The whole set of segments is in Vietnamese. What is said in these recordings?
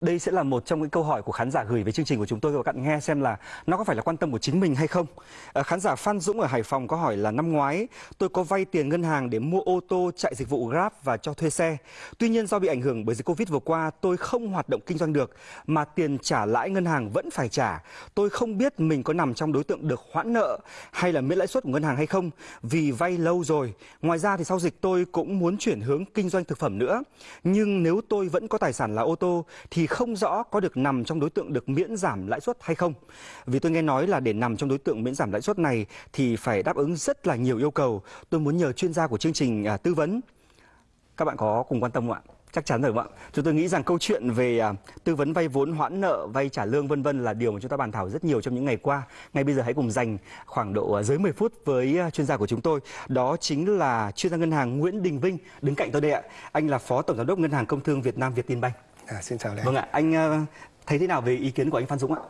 Đây sẽ là một trong những câu hỏi của khán giả gửi về chương trình của chúng tôi các bạn nghe xem là nó có phải là quan tâm của chính mình hay không. À, khán giả Phan Dũng ở Hải Phòng có hỏi là năm ngoái tôi có vay tiền ngân hàng để mua ô tô chạy dịch vụ Grab và cho thuê xe. Tuy nhiên do bị ảnh hưởng bởi dịch Covid vừa qua tôi không hoạt động kinh doanh được mà tiền trả lãi ngân hàng vẫn phải trả. Tôi không biết mình có nằm trong đối tượng được hoãn nợ hay là miễn lãi suất của ngân hàng hay không vì vay lâu rồi. Ngoài ra thì sau dịch tôi cũng muốn chuyển hướng kinh doanh thực phẩm nữa. Nhưng nếu tôi vẫn có tài sản là ô tô thì không rõ có được nằm trong đối tượng được miễn giảm lãi suất hay không. Vì tôi nghe nói là để nằm trong đối tượng miễn giảm lãi suất này thì phải đáp ứng rất là nhiều yêu cầu. Tôi muốn nhờ chuyên gia của chương trình à, tư vấn. Các bạn có cùng quan tâm không ạ? Chắc chắn rồi ạ. Chúng tôi nghĩ rằng câu chuyện về à, tư vấn vay vốn hoãn nợ, vay trả lương vân vân là điều mà chúng ta bàn thảo rất nhiều trong những ngày qua. Ngay bây giờ hãy cùng dành khoảng độ à, dưới 10 phút với à, chuyên gia của chúng tôi. Đó chính là chuyên gia ngân hàng Nguyễn Đình Vinh đứng cạnh tôi đây ạ. Anh là Phó Tổng giám đốc Ngân hàng Công thương Việt Nam Việt Tin Banh. À, xin chào Lê. Vâng ạ, anh ờ, thấy thế nào về ý kiến của anh Phan Dũng ạ?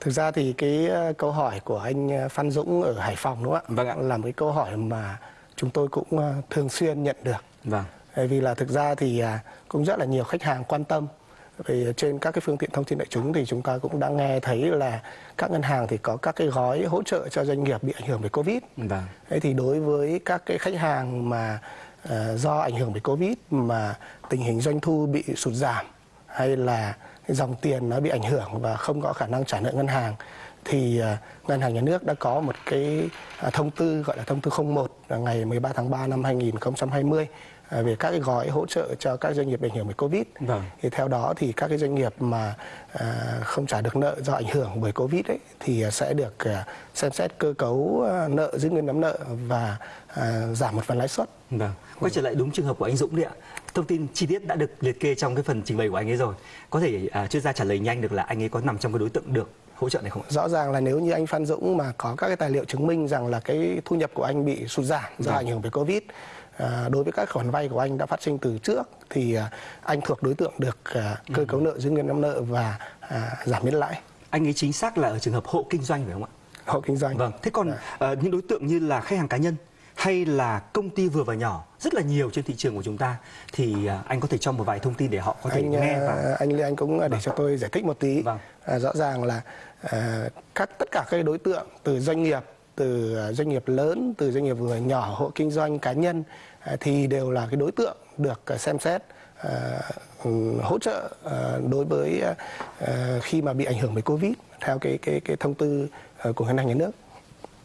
Thực ra thì cái ờ, câu hỏi của anh ờ, Phan Dũng ở Hải Phòng đúng không ạ? Vâng ạ. Là một cái câu hỏi mà chúng tôi cũng thường xuyên nhận được. Vâng. Bởi vì là thực ra thì à, cũng rất là nhiều khách hàng quan tâm vì trên các cái phương tiện thông tin đại chúng thì chúng ta cũng đã nghe thấy là các ngân hàng thì có các cái gói hỗ trợ cho doanh nghiệp bị ảnh hưởng bởi Covid. Vâng. Thế thì đối với các cái khách hàng mà do ảnh hưởng bởi Covid mà tình hình doanh thu bị sụt giảm hay là dòng tiền nó bị ảnh hưởng và không có khả năng trả nợ ngân hàng, thì à, ngân hàng nhà nước đã có một cái à, thông tư, gọi là thông tư 01 ngày 13 tháng 3 năm 2020 về các cái gói hỗ trợ cho các doanh nghiệp bị ảnh hưởng bởi Covid. Vâng. Thì theo đó thì các cái doanh nghiệp mà uh, không trả được nợ do ảnh hưởng bởi Covid ấy thì sẽ được uh, xem xét cơ cấu nợ giữ nguyên nắm nợ và giảm một phần lãi suất. Vâng. Quay trở lại đúng trường hợp của anh Dũng đi ạ. Thông tin chi tiết đã được liệt kê trong cái phần trình bày của anh ấy rồi. Có thể chuyên gia trả lời nhanh được là anh ấy có nằm trong cái đối tượng được hỗ trợ này không? Rõ ràng là nếu như anh Phan Dũng mà có các cái tài liệu chứng minh rằng là cái thu nhập của anh bị sụt giảm do Vâng. ảnh hưởng bởi Covid à, đối với các khoản vay của anh đã phát sinh từ trước thì à, anh thuộc đối tượng được à, cơ cấu nợ giữ nguyên nắm nợ và à, giảm miễn lãi Anh ấy chính xác là ở trường hợp hộ kinh doanh phải không ạ? hộ kinh doanh. Vâng. Thế còn ờ, những đối tượng như là khách hàng cá nhân hay là công ty vừa và nhỏ rất là nhiều trên thị trường của chúng ta thì anh có thể cho một vài thông tin để họ có thể anh nghe à, và anh Lê Anh cũng à, để cho tôi giải thích một tí. Vâng. À, rõ ràng là à, các tất cả các đối tượng từ doanh nghiệp từ à, doanh nghiệp lớn từ doanh nghiệp vừa nhỏ hộ kinh doanh cá nhân à, thì đều là cái đối tượng được à, xem xét hỗ trợ đối với khi mà bị ảnh hưởng bởi covid theo cái cái cái thông tư của ngân hàng nhà nước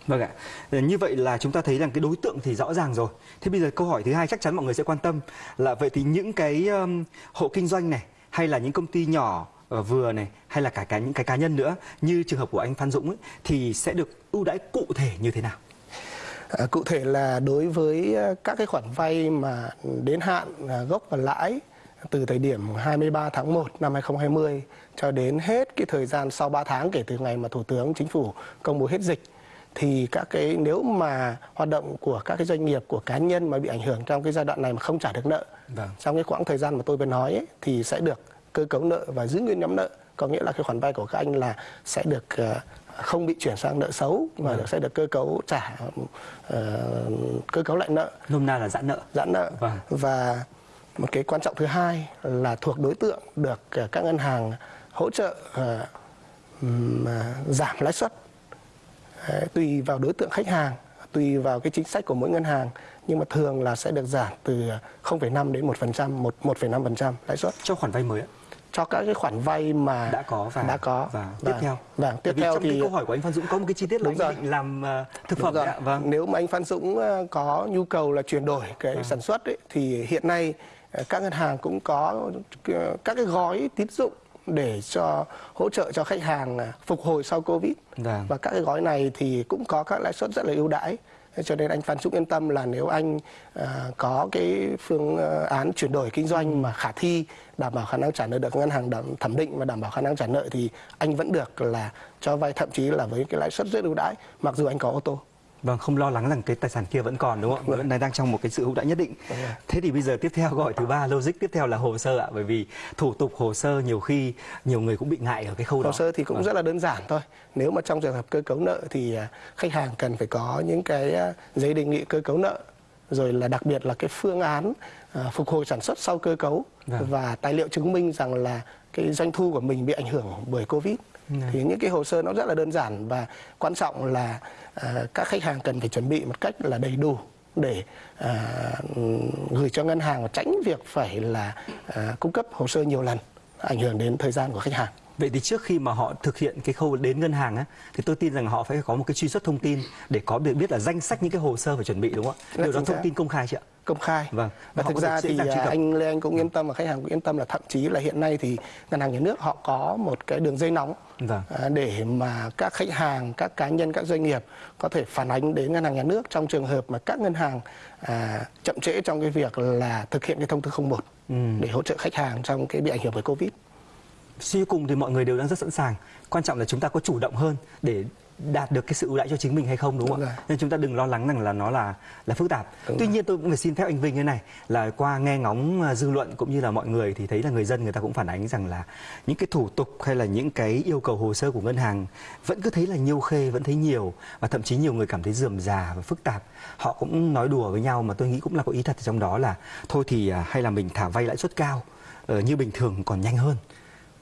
Vâng ạ. Ờ, như vậy là chúng ta thấy rằng cái đối tượng thì rõ ràng rồi. Thế bây giờ câu hỏi thứ hai chắc chắn mọi người sẽ quan tâm là vậy thì những cái um, hộ kinh doanh này hay là những công ty nhỏ vừa này hay là cả cả những cái cá nhân nữa như trường hợp của anh Phan Dũng ấy, thì sẽ được ưu đãi cụ thể như thế nào? À, cụ thể là đối với à, các cái khoản vay mà đến hạn à, gốc và lãi từ thời điểm 23 tháng 1 năm 2020 cho đến hết cái thời gian sau 3 tháng kể từ ngày mà Thủ tướng Chính phủ công bố hết dịch thì các cái nếu mà hoạt động của các cái doanh nghiệp của cá nhân mà bị ảnh hưởng trong cái giai đoạn này mà không trả được nợ Vâng. trong cái quãng thời gian mà tôi vừa nói ấy, thì sẽ được cơ cấu nợ và giữ nguyên nhóm nợ có nghĩa là cái khoản vay của các anh là sẽ được ờ, không bị chuyển sang nợ xấu mà Vâng. sẽ được cơ cấu trả ờ, cơ cấu lại nợ Nôm na là giãn nợ. giãn nợ Vâng. và một cái quan trọng thứ hai là thuộc đối tượng được ờ, các ngân hàng hỗ trợ ừm, à, giảm lãi suất Đấy, tùy vào đối tượng khách hàng tùy vào cái chính sách của mỗi ngân hàng nhưng mà thường là sẽ được giảm từ 0,5 đến 1%, một 1,5% lãi suất Cho khoản vay mới ạ. Cho các cái khoản vay mà đã có và đã có và tiếp Vâng. theo. Vâng, tiếp theo trong cái thì câu hỏi của anh Phan Dũng có một cái chi tiết là Đúng anh rồi. định làm ờ, thực phẩm rồi. ạ. Vâng. Nếu mà anh Phan Dũng ờ, có nhu cầu là chuyển đổi cái sản xuất ấy, thì hiện nay ờ, các ngân hàng cũng có các cái gói tín dụng để cho hỗ trợ cho khách hàng ờ, phục hồi sau Covid. Vâng. Và các cái gói này thì cũng có các lãi suất rất là ưu đãi. Cho nên anh Phan Dũng yên tâm là nếu anh ờ, có cái phương ờ, án chuyển đổi kinh doanh mà khả thi đảm bảo khả năng trả nợ được ngân hàng đảm, thẩm định và đảm bảo khả năng trả nợ thì anh vẫn được là cho vay thậm chí là với cái lãi suất rất ưu đãi mặc dù anh có ô tô. Vâng, không lo lắng rằng cái tài sản kia vẫn còn đúng không? Vâng. Vẫn đang trong một cái sự ưu đãi nhất định. Thế thì bây giờ tiếp theo hỏi thứ ba, logic tiếp theo là hồ sơ ạ, bởi vì thủ tục hồ sơ nhiều khi nhiều người cũng bị ngại ở cái khâu đó. Hồ sơ thì cũng Vâng. rất là đơn giản thôi. Nếu mà trong trường hợp cơ cấu nợ thì à, khách hàng cần phải có những cái à, giấy đề nghị cơ cấu nợ rồi là đặc biệt là cái phương án à, phục hồi sản xuất sau cơ cấu Vâng. và tài liệu chứng minh rằng là cái doanh thu của mình bị ảnh hưởng bởi covid thì những cái hồ sơ nó rất là đơn giản và quan trọng là các khách hàng cần phải chuẩn bị một cách là đầy đủ để à, gửi cho ngân hàng và tránh việc phải là à, cung cấp hồ sơ nhiều lần ảnh hưởng đến thời gian của khách hàng Vậy thì trước khi mà họ thực hiện cái khâu đến ngân hàng á, thì tôi tin rằng họ phải có một cái truy xuất thông tin để có được biết là danh sách những cái hồ sơ phải chuẩn bị đúng không ạ? Điều đó thông tin công khai chị ạ. Công khai Vâng. và thực ra thì à, anh Lê Anh cũng yên tâm và khách hàng cũng yên tâm là thậm chí là hiện nay thì ngân hàng nhà nước họ có một cái đường dây nóng Vâng. à, để mà các khách hàng các cá nhân các doanh nghiệp có thể phản ánh đến ngân hàng nhà nước trong trường hợp mà các ngân hàng à, chậm trễ trong cái việc là thực hiện cái thông tư 01 Ừ. để hỗ trợ khách hàng trong cái bị ảnh hưởng bởi covid Suy cùng thì mọi người đều đang rất sẵn sàng. Quan trọng là chúng ta có chủ động hơn để đạt được cái sự ưu đãi cho chính mình hay không đúng không Đúng ạ? rồi. Nên chúng ta đừng lo lắng rằng là nó là là phức tạp. Đúng Tuy rồi. nhiên tôi cũng phải xin phép anh Vinh thế này là qua nghe ngóng à, dư luận cũng như là mọi người thì thấy là người dân người ta cũng phản ánh rằng là những cái thủ tục hay là những cái yêu cầu hồ sơ của ngân hàng vẫn cứ thấy là nhiều khê vẫn thấy nhiều và thậm chí nhiều người cảm thấy rườm rà và phức tạp. Họ cũng nói đùa với nhau mà tôi nghĩ cũng là có ý thật trong đó là thôi thì à, hay là mình thả vay lãi suất cao ờ, như bình thường còn nhanh hơn.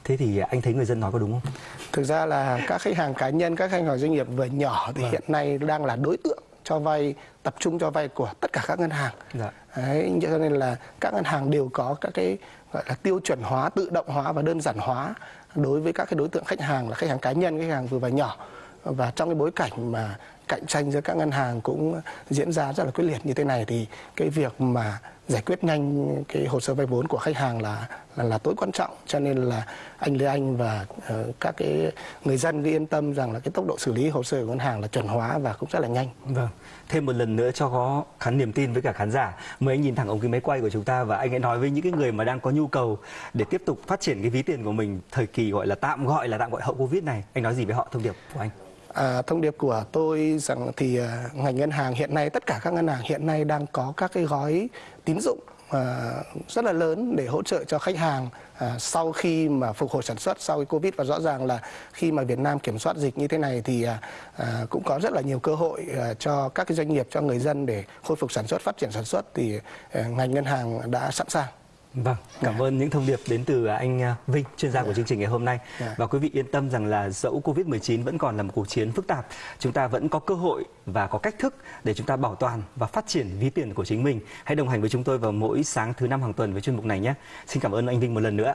Thế thì anh thấy người dân nói có đúng không? thực ra là các khách hàng cá nhân các khách hàng doanh nghiệp vừa nhỏ thì hiện nay đang là đối tượng cho vay tập trung cho vay của tất cả các ngân hàng Dạ. Đấy, cho nên là các ngân hàng đều có các cái gọi là tiêu chuẩn hóa, tự động hóa và đơn giản hóa đối với các cái đối tượng khách hàng là khách hàng cá nhân, khách hàng vừa và nhỏ. Và trong cái bối cảnh mà cạnh tranh giữa các ngân hàng cũng diễn ra rất là quyết liệt như thế này thì cái việc mà giải quyết nhanh cái hồ sơ vay vốn của khách hàng là là, là tối quan trọng cho nên là anh Lê Anh và uh, các cái người dân cứ yên tâm rằng là cái tốc độ xử lý hồ sơ của ngân hàng là chuẩn hóa và cũng rất là nhanh. Vâng. Thêm một lần nữa cho có khán niềm tin với cả khán giả. Mời anh nhìn thẳng ống kính máy quay của chúng ta và anh hãy nói với những cái người mà đang có nhu cầu để tiếp tục phát triển cái ví tiền của mình thời kỳ gọi là tạm gọi là tạm gọi hậu Covid này. Anh nói gì với họ thông điệp của anh? À, thông điệp của tôi rằng thì à, ngành ngân hàng hiện nay tất cả các ngân hàng hiện nay đang có các cái gói tín dụng à, rất là lớn để hỗ trợ cho khách hàng à, sau khi mà phục hồi sản xuất sau cái covid và rõ ràng là khi mà Việt Nam kiểm soát dịch như thế này thì à, à, cũng có rất là nhiều cơ hội à, cho các cái doanh nghiệp cho người dân để khôi phục sản xuất phát triển sản xuất thì à, ngành ngân hàng đã sẵn sàng. Vâng, cảm ơn những thông điệp đến từ anh à, Vinh, chuyên gia của chương trình ngày hôm nay. Dạ. Và quý vị yên tâm rằng là dẫu Covid-19 vẫn còn là một cuộc chiến phức tạp, chúng ta vẫn có cơ hội và có cách thức để chúng ta bảo toàn và phát triển ví tiền của chính mình. Hãy đồng hành với chúng tôi vào mỗi sáng thứ năm hàng tuần với chuyên mục này nhé. Xin cảm ơn anh Vinh một lần nữa.